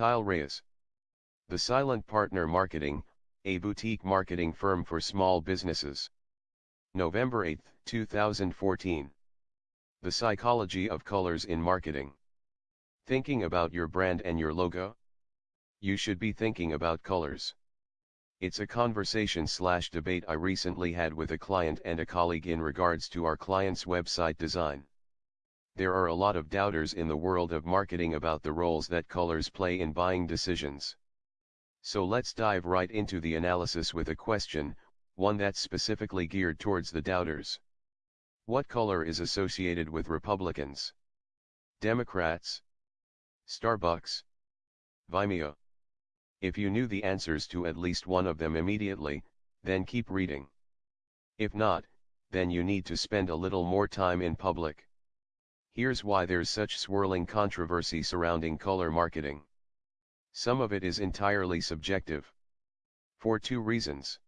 Kyle Reyes. The Silent Partner Marketing, a boutique marketing firm for small businesses. November 8, 2014. The Psychology of Colors in Marketing. Thinking about your brand and your logo? You should be thinking about colors. It's a conversation slash debate I recently had with a client and a colleague in regards to our client's website design. There are a lot of doubters in the world of marketing about the roles that colors play in buying decisions. So let's dive right into the analysis with a question, one that's specifically geared towards the doubters. What color is associated with Republicans? Democrats? Starbucks? Vimeo? If you knew the answers to at least one of them immediately, then keep reading. If not, then you need to spend a little more time in public. Here's why there's such swirling controversy surrounding color marketing. Some of it is entirely subjective. For two reasons.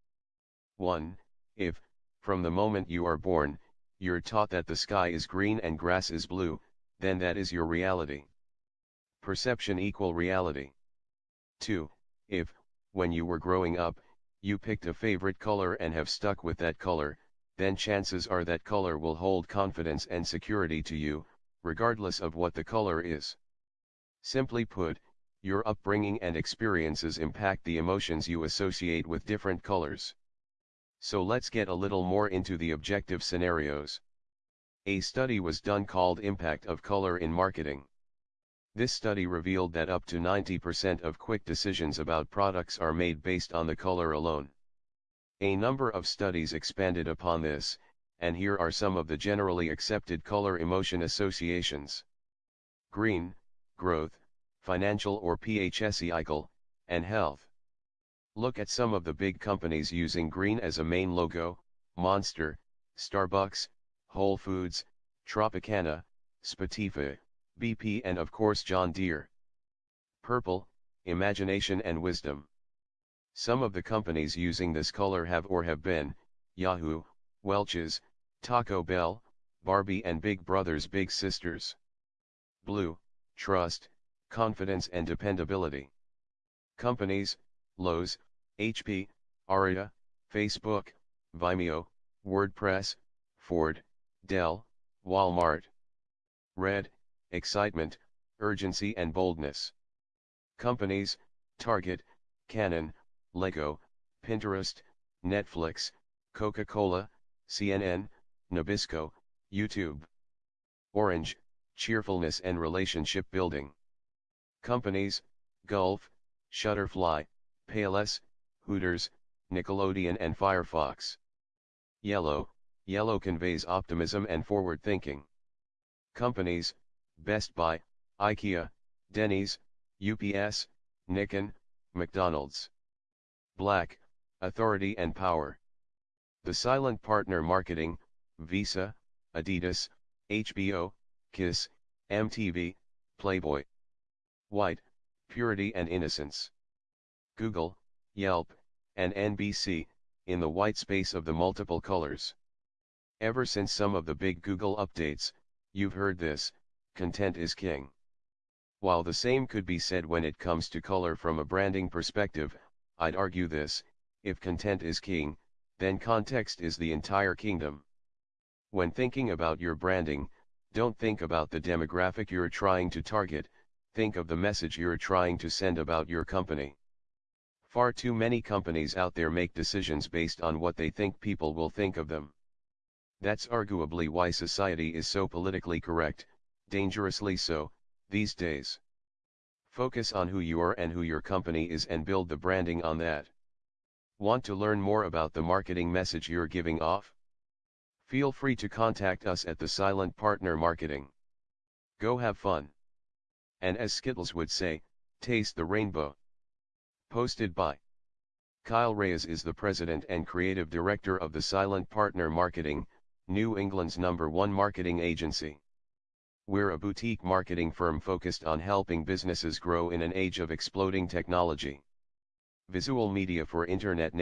1. If, from the moment you are born, you're taught that the sky is green and grass is blue, then that is your reality. Perception equal reality. 2. If, when you were growing up, you picked a favorite color and have stuck with that color, then chances are that color will hold confidence and security to you, regardless of what the color is. Simply put, your upbringing and experiences impact the emotions you associate with different colors. So let's get a little more into the objective scenarios. A study was done called Impact of Color in Marketing. This study revealed that up to 90% of quick decisions about products are made based on the color alone. A number of studies expanded upon this, and here are some of the generally accepted color emotion associations. Green, growth, financial or PHSEICL, and health. Look at some of the big companies using green as a main logo, Monster, Starbucks, Whole Foods, Tropicana, Spotify, BP and of course John Deere. Purple, imagination and wisdom. Some of the companies using this color have or have been, Yahoo, Welch's, Taco Bell, Barbie and Big Brothers Big Sisters. Blue, trust, confidence and dependability. Companies, Lowe's, HP, Aria, Facebook, Vimeo, WordPress, Ford, Dell, Walmart. Red, excitement, urgency and boldness. Companies, Target, Canon, Lego, Pinterest, Netflix, Coca-Cola, CNN, Nabisco, YouTube. Orange, cheerfulness and relationship building. Companies, Gulf, Shutterfly, Payless, Hooters, Nickelodeon and Firefox. Yellow, yellow conveys optimism and forward thinking. Companies, Best Buy, IKEA, Denny's, UPS, Nikon, McDonald's. Black, authority and power. The silent partner marketing, Visa, Adidas, HBO, Kiss, MTV, Playboy. White, purity and innocence. Google, Yelp, and NBC, in the white space of the multiple colors. Ever since some of the big Google updates, you've heard this, content is king. While the same could be said when it comes to color from a branding perspective, I'd argue this, if content is king, then context is the entire kingdom. When thinking about your branding, don't think about the demographic you're trying to target, think of the message you're trying to send about your company. Far too many companies out there make decisions based on what they think people will think of them. That's arguably why society is so politically correct, dangerously so, these days. Focus on who you are and who your company is and build the branding on that. Want to learn more about the marketing message you're giving off? Feel free to contact us at the Silent Partner Marketing. Go have fun. And as Skittles would say, taste the rainbow. Posted by Kyle Reyes is the president and creative director of the Silent Partner Marketing, New England's number one marketing agency. We're a boutique marketing firm focused on helping businesses grow in an age of exploding technology. Visual media for Internet